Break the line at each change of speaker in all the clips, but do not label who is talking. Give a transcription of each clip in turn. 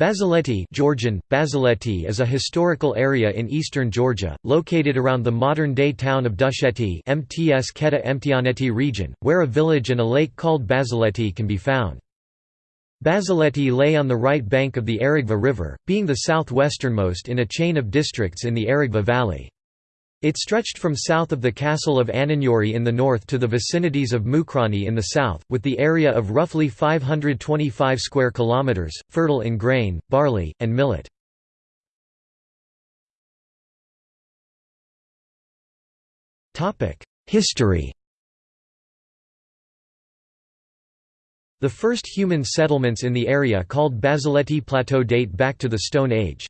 Bazaleti Georgian, Bazaleti is a historical area in eastern Georgia, located around the modern-day town of Dusheti Mtskheta Mtianeti region, where a village and a lake called Bazaleti can be found. Bazaleti lay on the right bank of the Arigva River, being the southwesternmost in a chain of districts in the Arigva Valley. It stretched from south of the castle of Ananuri in the north to the vicinities of Mukhrani in the south, with the area of roughly 525 square kilometers, fertile in grain, barley, and millet. History The first human settlements in the area called Bazaleti Plateau date back to the Stone Age.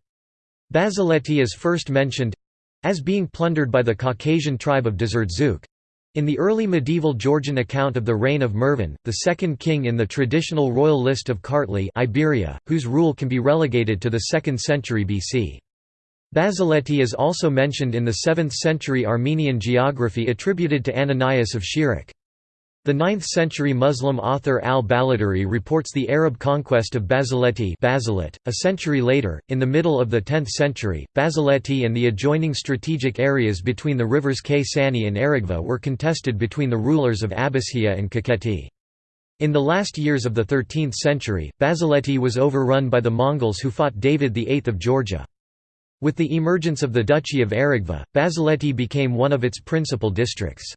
Bazaleti is first mentioned as being plundered by the Caucasian tribe of Dzurdzuk. In the early medieval Georgian account of the reign of Mirvan, the second king in the traditional royal list of Kartli Iberia, whose rule can be relegated to the 2nd century BC. Bazaleti is also mentioned in the 7th century Armenian geography attributed to Ananias of Shirak. The 9th-century Muslim author al-Baladhuri reports the Arab conquest of Bazaleti Basalit. .A century later, in the middle of the 10th century, Bazaleti and the adjoining strategic areas between the rivers Ksani and Arigva were contested between the rulers of Abkhazia and Kakheti. In the last years of the 13th century, Bazaleti was overrun by the Mongols who fought David VIII of Georgia. With the emergence of the Duchy of Arigva, Bazaleti became one of its principal districts.